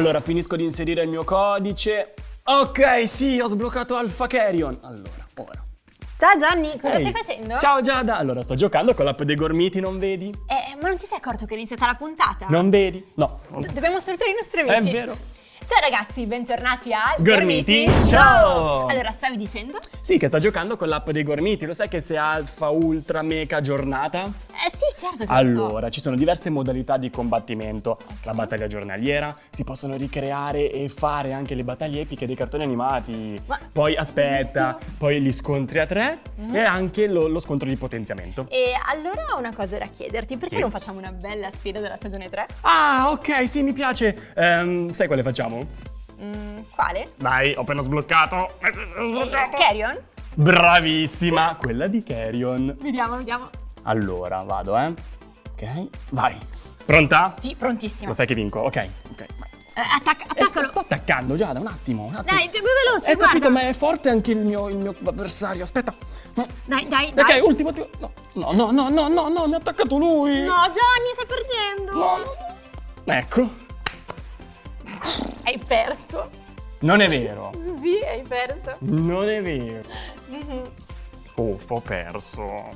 Allora, finisco di inserire il mio codice. Ok, sì, ho sbloccato Alpha Carrion. Allora, ora. Ciao Johnny, cosa Ehi. stai facendo? Ciao Giada. Allora, sto giocando con l'app dei gormiti, non vedi? Eh, ma non ti sei accorto che è iniziata la puntata? Non vedi? No. Do- dobbiamo salutare i nostri È amici. vero. Ciao ragazzi, bentornati al Gormiti Show. Allora, stavi dicendo? Sì, che sta giocando con l'app dei gormiti. Lo sai che se alfa, ultra, mecha, giornata? Eh sì, certo che lo so. Allora, ci sono diverse modalità di combattimento. La battaglia giornaliera, si possono ricreare e fare anche le battaglie epiche dei cartoni animati. Ma- Poi aspetta, poi gli scontri a tre Mhm. e anche lo, lo scontro di potenziamento. E allora ho una cosa da chiederti, perché Sì. non facciamo una bella sfida della stagione 3? Ah, ok, sì, mi piace. Ehm, sai quale facciamo? Mm, quale? Dai, ho appena sbloccato. Eh, Carrion? Bravissima, quella di Carrion. Vediamo, vediamo. Allora, vado, eh. Ok, vai. Pronta? Sì, prontissimo. Lo sai che vinco? Ok, ok. Eh, attacca, Eh, sto, attaccalo. sto attaccando già da un attimo, un attimo. Dai, più veloce, Hai guarda. capito, ma è forte anche il mio, il mio avversario. Aspetta. Dai, dai, dai. Ok, ultimo, ultimo. No, no, no, no, no, no, no, mi ha attaccato lui. No, Johnny, stai perdendo. No, no, no. Ecco. Hai perso. Non è vero. Sì, hai perso. Non è vero. Mhm. Uff, ho perso.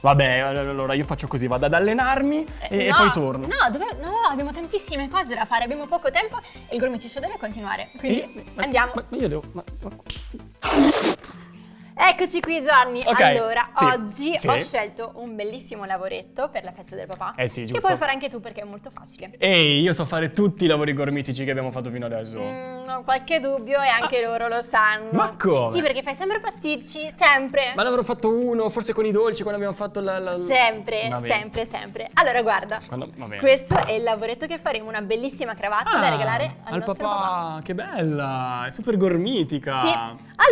Vabbè, allora io faccio così, vado ad allenarmi e, e No, poi torno. No, dove- no, abbiamo tantissime cose da fare, abbiamo poco tempo e il Gormiti Show deve continuare. Quindi Eh, ma- andiamo. Ma, ma io devo. ma- ma- Eccoci qui Gianni. Ok, Allora, sì, oggi sì. ho scelto un bellissimo lavoretto per la festa del papà. Eh sì, Che giusto. puoi fare anche tu perché è molto facile. Ehi, io so fare tutti i lavori gormitici che abbiamo fatto fino adesso. Mm, ho qualche dubbio e anche loro lo sanno. Ma come? Sì, perché fai sempre pasticci, sempre. Ma ne avrò fatto uno, forse con i dolci, quando abbiamo fatto la. la- Sempre, sempre, sempre. Allora, guarda. Quando-. Questo è il lavoretto che faremo, una bellissima cravatta da Ah, regalare al, al papà. papà. Che bella! È super gormitica. Sì.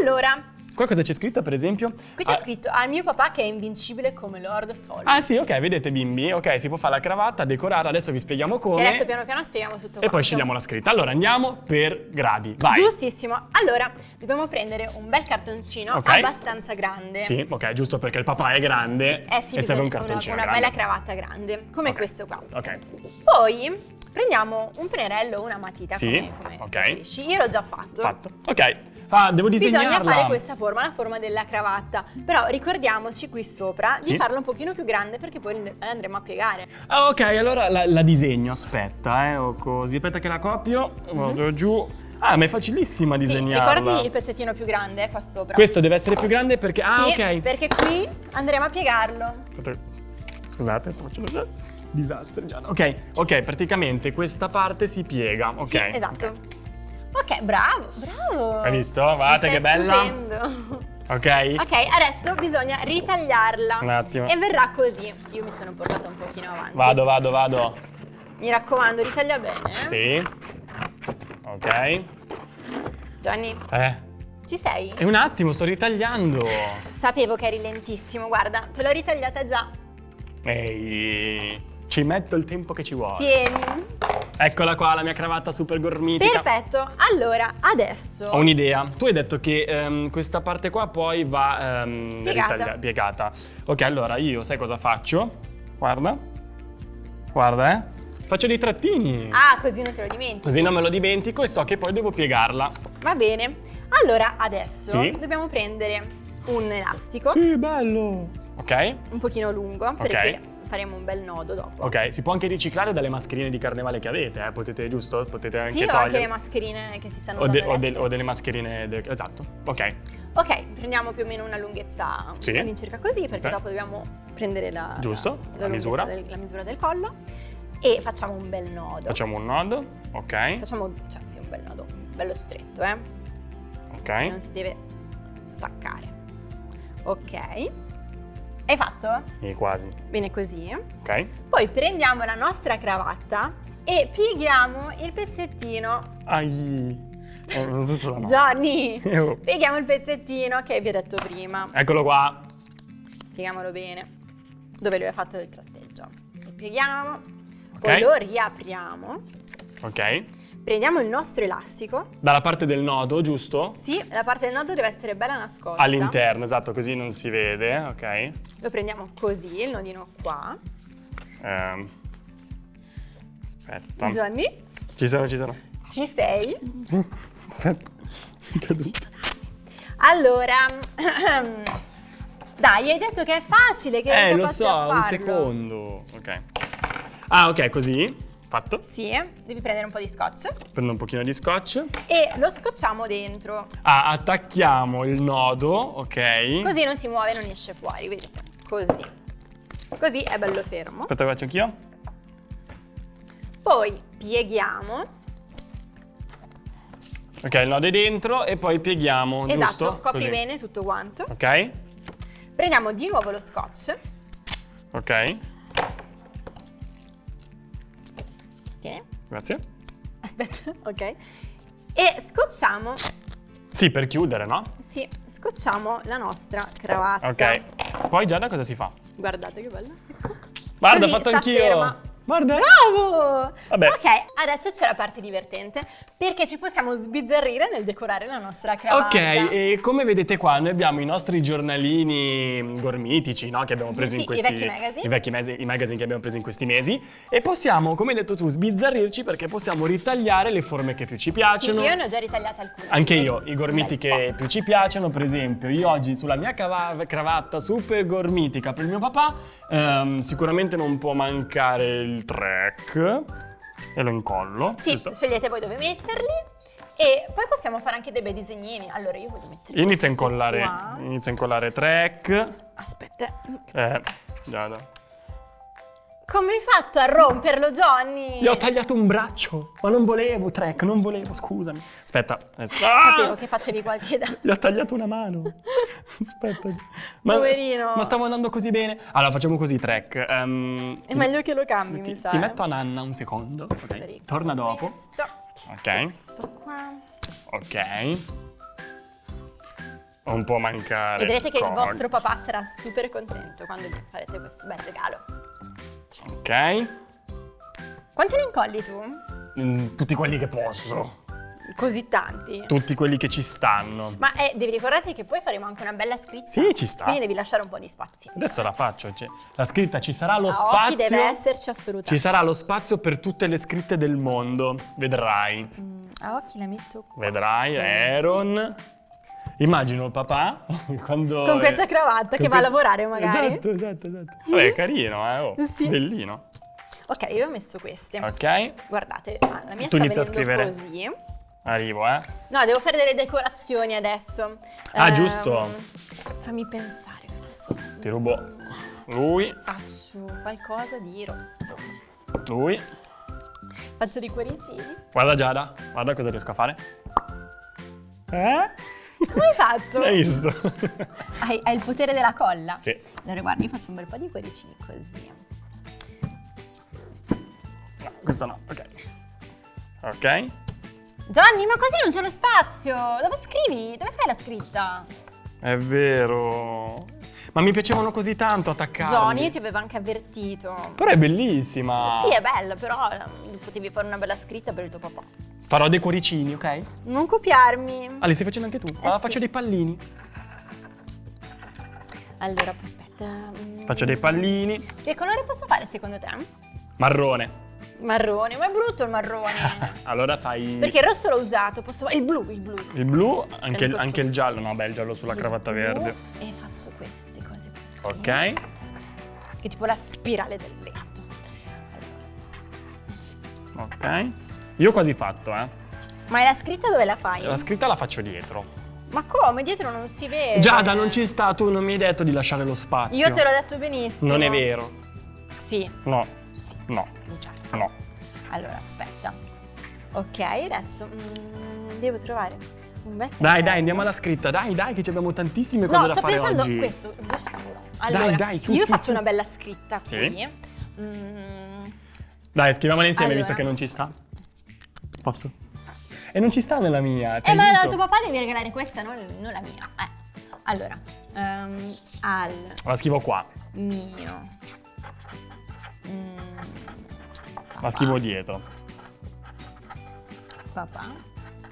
Allora, Qua cosa c'è scritto, per esempio? qui c'è Ah, scritto al mio papà che è invincibile come Lord Sol. Ah, sì, ok, vedete, bimbi. Ok, si può fare la cravatta, decorare. Adesso vi spieghiamo come. adesso piano piano spieghiamo tutto E quanto. poi scegliamo la scritta. Allora andiamo per gradi. Vai. Giustissimo. Allora, dobbiamo prendere un bel cartoncino Ok. abbastanza grande. Sì, ok, giusto perché il papà è grande Eh sì, e serve un cartoncino una, una grande. bella cravatta grande, come Ok. questo qua. Ok. Poi prendiamo un pennarello o una matita, Sì, come, come ok. preferisci. Io l'ho già fatto. Fatto. Ok. Ah, devo disegnarla. Bisogna fare questa forma, la forma della cravatta. Però ricordiamoci qui sopra Sì. di farla un pochino più grande perché poi la andremo a piegare. Ah, ok, allora la, la disegno, aspetta, eh, o così. Aspetta che la copio, vado giù. Ah, ma è facilissima Mhm. Sì, disegnarla. ricordati il pezzettino più grande eh, qua sopra. Questo deve essere più grande perché... Ah, Sì, ok. perché qui andremo a piegarlo. Scusate, sto facendo disastro già. Ok, ok, praticamente questa parte si piega, ok. Sì, esatto. Ok, bravo, bravo. Hai visto? Guardate che bella. stupendo. Ok? Ok, adesso bisogna ritagliarla. Un attimo. E verrà così. Io mi sono portata un pochino avanti. Vado, vado, vado. Mi raccomando, ritaglia bene. eh. Sì. Ok. Gianni, Eh, ci sei? e un attimo, sto ritagliando. Sapevo che eri lentissimo, guarda, te l'ho ritagliata già. Ehi, ci metto il tempo che ci vuole. Tieni. Eccola qua, la mia cravatta super gormitica. Perfetto. Allora, adesso Ho un'idea. Tu hai detto che ehm, questa parte qua poi va ehm, Piegata. ritaglia- piegata. Ok, allora io sai cosa faccio? Guarda. Guarda, eh. Faccio dei trattini. Ah, così non te lo dimentichi. Così non me lo dimentico e so che poi devo piegarla. Va bene. Allora, adesso Sì. dobbiamo prendere un elastico Sì, bello. Ok. un pochino lungo perché faremo un bel nodo dopo. Ok, si può anche riciclare dalle mascherine di carnevale che avete, eh? Potete, giusto? Potete anche Sì, togliere. anche le mascherine che si stanno o, de- o de- o delle mascherine. de- esatto. Ok. Ok, prendiamo più o meno una lunghezza Sì. all'incirca così perché Ok. dopo dobbiamo prendere la, Giusto, la, la misura. del, la misura del collo e facciamo un bel nodo. Facciamo un nodo. Ok. Facciamo cioè, sì, un bel nodo, bello stretto, eh? Ok. Non si deve staccare. Ok. Hai fatto? E quasi. Bene così. Ok. Poi prendiamo la nostra cravatta e pieghiamo il pezzettino. Ai. Oh, non so sulla mano. Johnny! Eh, oh. Pieghiamo il pezzettino che vi ho detto prima. Eccolo qua. Pieghiamolo bene. Dove lui ha fatto il tratteggio. Lo pieghiamo. Ok. Poi lo riapriamo. Ok. Prendiamo il nostro elastico. Dalla parte del nodo, giusto? Sì, la parte del nodo deve essere bella nascosta. All'interno, esatto, così non si vede. Ok. Lo prendiamo così, il nodino qua. Ehm. Aspetta. Johnny? Ci sono, ci sono. Ci sei? Aspetta, è caduto. Allora, dai, hai detto che è facile, che Eh, lo so, un secondo. Ok. Ah, ok, così. Fatto. Sì, devi prendere un po' di scotch Prendo un pochino di scotch. e lo scocciamo dentro. Ah, attacchiamo il nodo, ok. Così non si muove, non esce fuori, vedete? Così. Così è bello fermo. Aspetta, lo faccio anch'io. Poi pieghiamo. Ok, il nodo è dentro e poi pieghiamo, Esatto, giusto? copri Così. bene tutto quanto. Ok, Prendiamo di nuovo lo scotch. ok, grazie. Aspetta, ok. E scocciamo, Sì, per chiudere, no? sì, scocciamo la nostra cravatta. Ok. Poi Giada cosa si fa? Guardate che bella. Guarda, ho fatto anch'io. Guarda. Bravo! Vabbè. Ok, adesso c'è la parte divertente perché ci possiamo sbizzarrire nel decorare la nostra cravatta. Ok, e come vedete qua noi abbiamo i nostri giornalini gormitici, no? Che abbiamo preso Sì, in i questi vecchi magazine. i vecchi mesi- i magazine che abbiamo preso in questi mesi e possiamo, come hai detto tu, sbizzarrirci perché possiamo ritagliare le forme che più ci Sì, piacciono. io ne ho già ritagliate alcune. Anche io, i gormiti che più ci piacciono, per esempio, io oggi sulla mia cravatta super gormitica per il mio papà, ehm, sicuramente non può mancare il track e lo incollo. Sì, giusto? scegliete voi dove metterli e poi possiamo fare anche dei bei disegnini. Allora io voglio mettere Inizia a incollare, inizia a incollare track. Aspetta. Eh, Giada. Come hai fatto a romperlo, Johnny? Gli ho tagliato un braccio, ma non volevo, track, non volevo, scusami. Aspetta. Ah! Sapevo che facevi qualche danno. Gli ho tagliato una mano. Aspetta. Ma, Poverino. Ma stavo andando così bene. Allora, facciamo così, track. Ehm, È ti- meglio che lo cambi, Ti, mi sa. ti eh. metto a nanna un secondo. ok? Federico. Torna dopo. Questo. Ok. Questo qua. Ok. Un po' mancare. Vedrete che il col- vostro papà sarà super contento quando gli farete questo bel regalo. Ok. Quanti ne incolli tu? Mm, tutti quelli che posso. Così tanti. Tutti quelli che ci stanno. Ma eh, devi ricordarti che poi faremo anche una bella scritta. Sì, ci sta. Quindi devi lasciare un po' di spazio. Adesso la faccio. cioè, la scritta ci sarà lo A spazio. occhi deve esserci Ci assolutamente. sarà lo spazio per tutte le scritte del mondo. Vedrai. Mm, a occhi la metto qua. Vedrai, Aaron. Immagino il papà quando. Con questa cravatta che va a lavorare magari. Esatto, esatto, esatto. Vabbè, è carino, eh. Oh, Sì. Bellino. Ok, io ho messo queste. Ok, Guardate, ah, la mia Tu sta a venendo scrivere. così. arrivo, eh. No, devo fare delle decorazioni adesso. Ah, Ehm, giusto. Fammi pensare. Ti rubo lui, Faccio qualcosa di rosso. lui. Faccio dei cuoricini. Guarda Giada, guarda cosa riesco a fare. Eh? Come hai fatto? Hai visto? Hai, hai il potere della colla. sì. Allora guarda, io faccio un bel po' di cuoricini così. No, questo no, ok. Ok. Gianni, ma così non c'è lo spazio! Dove scrivi? Dove fai la scritta? È vero. Ma mi piacevano così tanto attaccarli. Johnny, io ti avevo anche avvertito. Però è bellissima. Sì, è bella, però eh, potevi fare una bella scritta per il tuo papà. Farò dei cuoricini, ok? Non copiarmi. Ah, li stai facendo anche tu? Eh, Ah, sì. faccio dei pallini. Allora, aspetta. mm. Faccio dei pallini. Che colore posso fare secondo te? Marrone. Marrone, ma è brutto il marrone. Allora fai Perché il rosso l'ho usato, posso fare il blu, il blu. il blu, anche il, anche il giallo. No, beh, il giallo sulla Il cravatta verde. E faccio queste cose così. Ok. Che tipo la spirale del letto. Allora. Ok. Io ho quasi fatto, eh. Ma la scritta dove la fai? La scritta la faccio dietro. Ma come? Dietro non si vede. Giada, non ci sta, tu non mi hai detto di lasciare lo spazio. Io te l'ho detto benissimo. Non è vero. Sì, No, sì. no, Già. no. Allora, aspetta. Ok, adesso mm, devo trovare un bel Dai, dai, andiamo alla scritta. Dai, dai, che abbiamo tantissime cose No, da sto fare pensando oggi. questo, il blu scuro. Allora, dai, su, io su, faccio su. una bella scritta Sì. qui. Mm, Dai, scriviamola insieme Allora. visto che non ci sta. Posso? E non ci sta nella mia. Eh, ma aiuto. tuo papà devi regalare questa, non, non la mia. Eh. Allora, ehm, al La scrivo qua. mio. mm, La scrivo dietro. papà.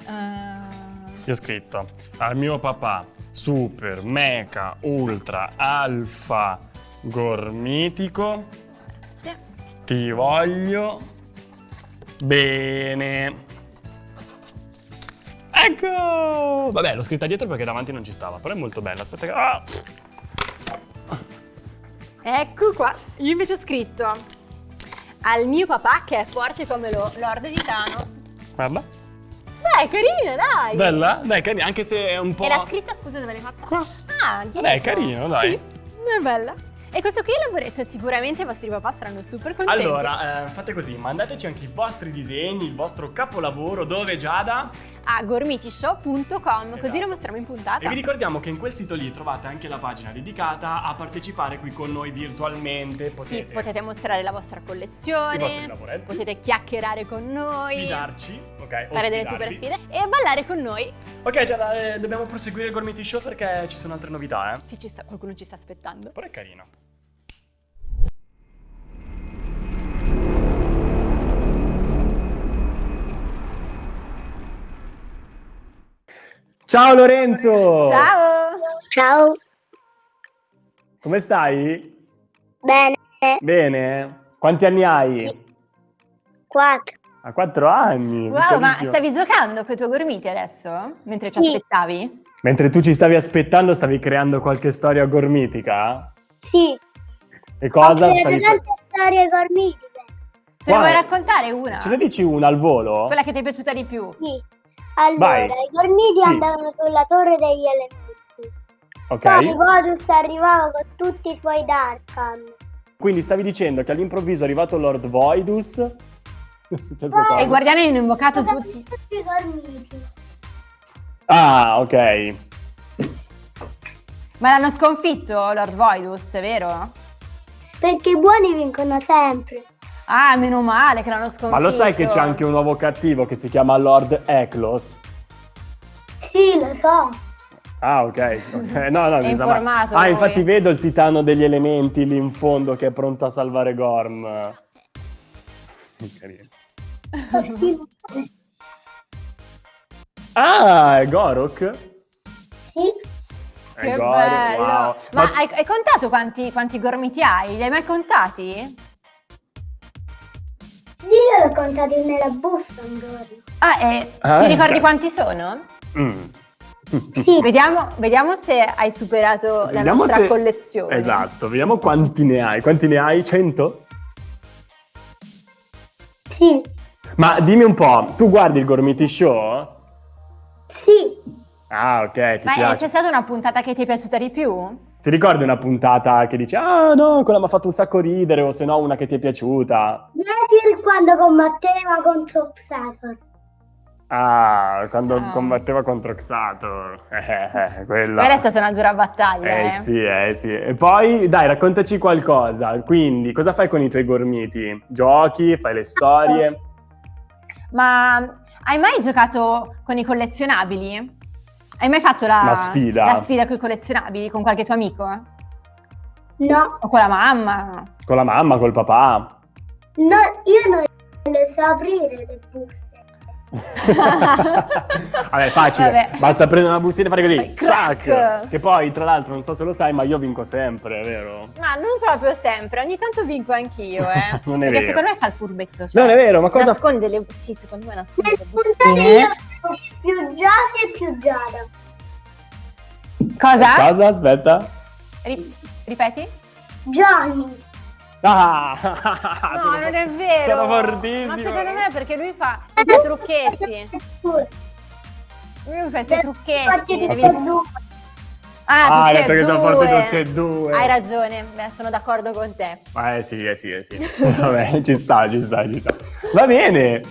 Eh, Io ho scritto al mio papà super, mecha, ultra, alfa, gormitico. sì. Ti voglio bene. Ecco! Vabbè, l'ho scritta dietro perché davanti non ci stava, però è molto bella. Aspetta che... Ah! Ecco qua. Io invece ho scritto al mio papà che è forte come lo Lord di Tano. Guarda. Beh, carina, dai. Bella? Dai, carina, anche se è un po'... E la scritta, scusa, dove l'hai fatta? Qua. Ah, dietro. Vabbè, è carino, dai. Sì, è bella. E questo qui è il lavoretto e sicuramente i vostri papà saranno super contenti. Allora, eh, fate così, mandateci anche i vostri disegni, il vostro capolavoro, dove Giada? A gormitishow.com, così Esatto. lo mostriamo in puntata. E vi ricordiamo che in quel sito lì trovate anche la pagina dedicata a partecipare qui con noi virtualmente. Potete, Sì, potete mostrare la vostra collezione, potete chiacchierare con noi, sfidarci, ok? o fare delle super sfide e ballare con noi. Ok, Giada, eh, dobbiamo proseguire il Gormiti Show perché ci sono altre novità, eh. Sì, ci sta- qualcuno ci sta aspettando. Però è carino. Ciao Lorenzo! Ciao! Ciao, Come stai? bene, Bene? Quanti anni hai? quattro. A quattro anni. Wow, ma stavi giocando con i tuoi gormiti adesso? Mentre ci Sì. aspettavi? Mentre tu ci stavi aspettando, stavi creando qualche storia gormitica? Sì, E cosa? ho Stavi... tante storie gormitiche. Ce ne vuoi raccontare una? Ce ne dici una al volo? Quella che ti è piaciuta di più? Sì. Allora, Vai. i gormiti Sì. andavano sulla torre degli elementi. Ok. Poi Vodus arrivava con tutti i suoi Darkan. Quindi stavi dicendo che all'improvviso è arrivato Lord Voidus. È successo Poi- cosa? E i guardiani hanno invocato tutti. tutti i gormiti. Ah, ok. Ma l'hanno sconfitto Lord Voidus, vero? Perché i buoni vincono sempre. Ah, meno male che l'hanno sconfitto. Ma lo sai che c'è anche un nuovo cattivo che si chiama Lord Eklos? Sì, lo so. Ah, ok. No, no, mi sa- ma- informato Ah, lui. infatti vedo il titano degli elementi lì in fondo che è pronto a salvare Gorm. Carino. Ah, è Gorok? Sì, È Che Gorok, bello! wow. Ma, hai, hai contato quanti, quanti gormiti hai? Li hai mai contati? Io l'ho contato nella busta un giorno. Ah, e Ah, ti ricordi ok. quanti sono? Mm. Sì, Vediamo, vediamo se hai superato la Vediamo nostra se- collezione. Esatto, vediamo quanti ne hai. Quanti ne hai? 100? sì, Ma dimmi un po', tu guardi il Gormiti Show? sì. Ah, ok, ti Ma eh, c'è stata una puntata che ti è piaciuta di più? Ti ricordi una puntata che dici, ah no, quella mi ha fatto un sacco ridere, o se no una che ti è piaciuta? Vedi quando combatteva contro Xator. Ah, quando Ah. combatteva contro Xator. Eh, eh, quella. Quella è stata una dura battaglia, Eh eh. sì, eh sì. E poi, dai, raccontaci qualcosa. Quindi, cosa fai con i tuoi gormiti? Giochi? Fai le storie? Ma hai mai giocato con i collezionabili? Hai mai fatto la, Una sfida? la sfida con i collezionabili con qualche tuo amico? No, O con la mamma? Con la mamma, col papà? no, io non le so aprire le buste. Vabbè, facile. Vabbè. Basta prendere una bustina e fare così. Crack. Sac! Che poi, tra l'altro, non so se lo sai, ma io vinco sempre, vero? Ma non proprio sempre, ogni tanto vinco anch'io, eh. Non è Perché vero. secondo me fa il furbetto. Cioè, Non è vero, ma cosa... Nasconde le... Sì, secondo me nasconde le bustine. più Giada e più Giada. Cosa? Cosa? Aspetta. Ri- ripeti? Johnny. Ah! No, sono- non è vero. Sono fortissimo. Ma secondo me è perché lui fa i suoi trucchetti. Lui fa i suoi trucchetti. Forti devi- tutti e due. Ah, Ah, hai detto che sono forti tutti e due. Hai ragione, beh, sono d'accordo con te. Eh sì, eh sì, eh sì. Vabbè, ci sta, ci sta, ci sta. Va bene.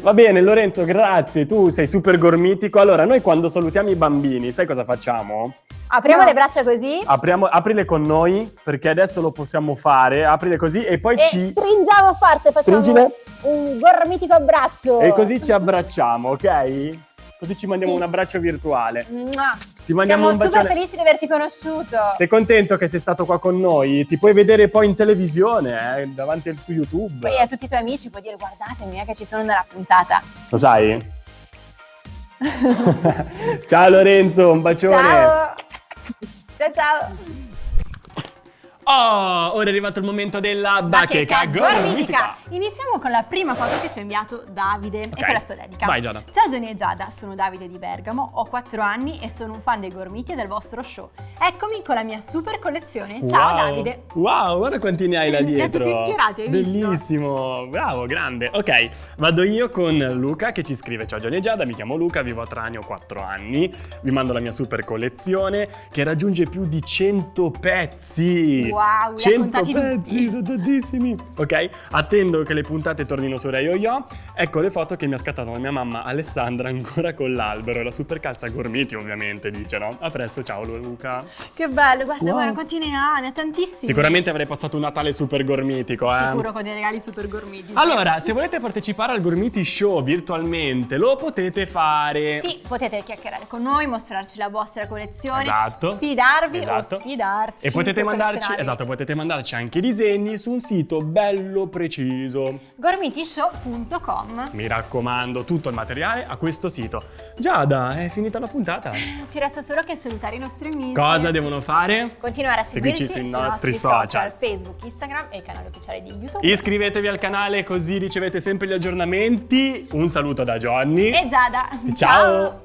Va bene, Lorenzo, grazie. Tu sei super gormitico. Allora, noi quando salutiamo i bambini, sai cosa facciamo? Apriamo No. le braccia così Apriamo, aprile con noi, perché adesso lo possiamo fare. Aprile così e poi e ci... stringiamo forte, facciamo Stringile. un gormitico abbraccio. E così ci abbracciamo, ok? Così ci mandiamo Sì. un abbraccio virtuale. Mua. Ti mandiamo Siamo un super bacione. felici di averti conosciuto. Sei contento che sei stato qua con noi? Ti puoi vedere poi in televisione, eh, davanti al- su YouTube. Poi a tutti i tuoi amici puoi dire guardatemi eh, che ci sono nella puntata. Lo sai? ciao Lorenzo, un bacione. Ciao. Ciao ciao. Oh, ora è arrivato il momento della bacheca, gormitica. Iniziamo con la prima foto che ci ha inviato Davide Ok. e con la sua dedica. Vai, Giada. Ciao Gianni e Giada, sono Davide di Bergamo, ho 4 anni e sono un fan dei gormiti e del vostro show. Eccomi con la mia super collezione. Ciao Wow. Davide. Wow, guarda quanti ne hai là dietro. tutti schierati, hai visto? Bellissimo, bravo, grande. Ok, vado io con Luca che ci scrive Ciao Gianni e Giada, mi chiamo Luca, vivo a Trani, ho 4 anni. Vi mando la mia super collezione che raggiunge più di 100 pezzi. Wow, ha 100 contati pezzi, tutti. sono tantissimi. Ok, attendo che le puntate tornino su Rai Yo. Ecco le foto che mi ha scattato la mia mamma Alessandra ancora con l'albero la super calza gormiti ovviamente, dice no? A presto, ciao Luca. Che bello, guarda, Wow. guarda quanti ne ha, ne ha tantissimi. Sicuramente avrei passato un Natale super gormitico, eh. Sicuro con dei regali super gormiti. Allora, se volete partecipare al Gormiti Show virtualmente, lo potete fare. Sì, potete chiacchierare con noi, mostrarci la vostra collezione, Esatto. sfidarvi Esatto. o sfidarci. E potete mandarci. Esatto, potete mandarci anche i disegni su un sito bello preciso. gormitishow.com Mi raccomando, tutto il materiale a questo sito. Giada, è finita la puntata. Ci resta solo che salutare i nostri amici. Cosa devono fare? Continuare a seguirci sui sui nostri nostri social. social, Facebook, Instagram e il canale ufficiale di YouTube. Iscrivetevi al canale così ricevete sempre gli aggiornamenti. Un saluto da Johnny. E Giada. Ciao.